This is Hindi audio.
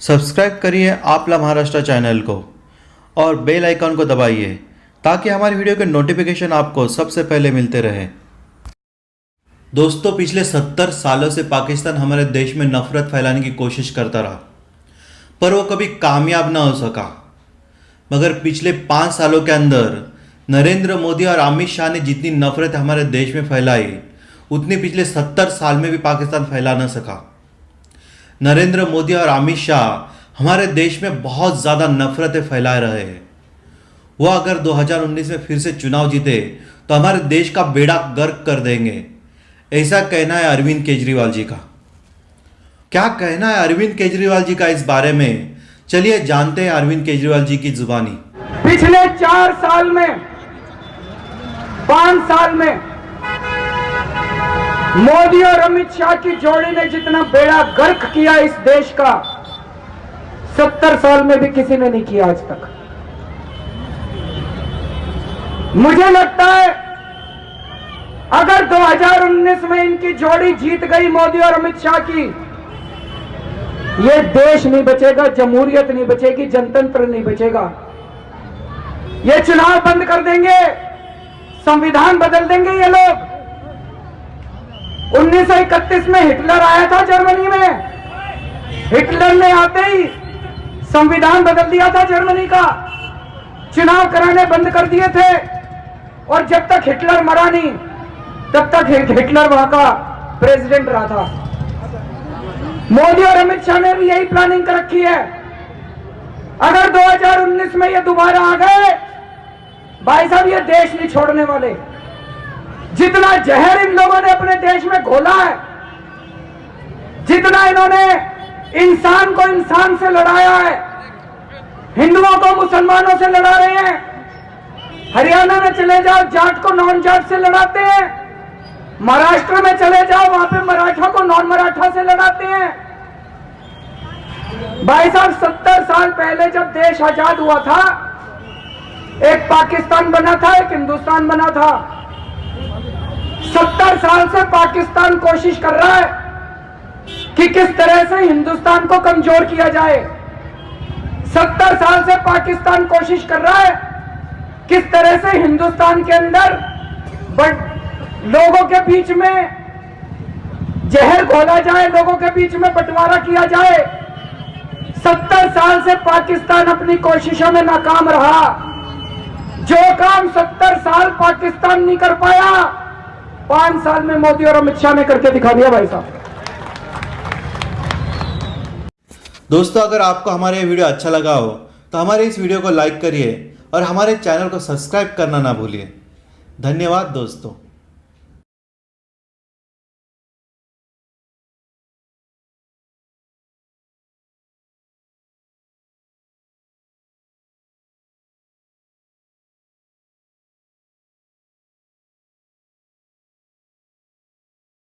सब्सक्राइब करिए आपला महाराष्ट्र चैनल को और बेल आइकन को दबाइए ताकि हमारी वीडियो के नोटिफिकेशन आपको सबसे पहले मिलते रहे। दोस्तों, पिछले सत्तर सालों से पाकिस्तान हमारे देश में नफरत फैलाने की कोशिश करता रहा, पर वो कभी कामयाब ना हो सका। मगर पिछले पाँच सालों के अंदर नरेंद्र मोदी और अमित शाह ने जितनी नफरत हमारे देश में फैलाई, उतनी पिछले सत्तर साल में भी पाकिस्तान फैला ना सका। नरेंद्र मोदी और अमित शाह हमारे देश में बहुत ज़्यादा नफरतें फैला रहे हैं। वो अगर 2019 में फिर से चुनाव जीते तो हमारे देश का बेड़ा गर्क कर देंगे। ऐसा कहना है अरविंद केजरीवाल जी का। क्या कहना है अरविंद केजरीवाल जी का इस बारे में? चलिए जानते हैं अरविंद केजरीवाल जी की जुबानी। पिछले चार साल में, पाँच साल में मोदी और अमित शाह की जोड़ी ने जितना बेड़ा गर्क किया इस देश का, सत्तर साल में भी किसी ने नहीं किया आज तक। मुझे लगता है, अगर 2019 में इनकी जोड़ी जीत गई मोदी और अमित शाह की, ये देश नहीं बचेगा, जमहूरियत नहीं बचेगी, जनतंत्र नहीं बचेगा। ये चुनाव बंद कर देंगे, संविधान बदल देंगे ये लोग। 1931 में हिटलर आया था जर्मनी में। हिटलर ने आते ही संविधान बदल दिया था जर्मनी का। चुनाव कराने बंद कर दिए थे। और जब तक हिटलर मरा नहीं, तब तक हिटलर वहाँ का प्रेसिडेंट रहा था। मोदी और अमित शाह ने भी यही प्लानिंग कर रखी है। अगर 2019 में ये दोबारा आ गए, भाई साहब, ये देश नहीं छोड़ने वाले। जितना जहर इन लोगों ने अपने देश में घोला है, जितना इन्होंने इंसान को इंसान से लड़ाया है, हिंदुओं को मुसलमानों से लड़ा रहे हैं, हरियाणा में चले जाओ, जाट को नॉन जाट से लड़ाते हैं, महाराष्ट्र में चले जाओ, वहाँ पे मराठा को नॉन मराठा से लड़ाते हैं। भाई साहब सत्तर साल पहले जब देश आज़ाद हुआ था, एक पाकिस्तान बना था, एक हिंदुस्तान बना था सत्तर साल से पाकिस्तान कोशिश कर रहा है कि किस तरह से हिंदुस्तान को कमज़ोर किया जाए। सत्तर साल से पाकिस्तान कोशिश कर रहा है किस तरह से हिंदुस्तान के अंदर बट लोगों के बीच में जहर घोला जाए, लोगों के बीच में बंटवारा किया जाए। सत्तर साल से पाकिस्तान अपनी कोशिशों में नाकाम रहा। जो काम सत्तर साल पाकिस्तान नहीं कर पाया पाँच साल में मोदी और अमित शाह ने करके दिखा दिया भाई साहब। दोस्तों, अगर आपको हमारे वीडियो अच्छा लगा हो तो हमारे इस वीडियो को लाइक करिए और हमारे चैनल को सब्सक्राइब करना ना भूलिए। धन्यवाद दोस्तों।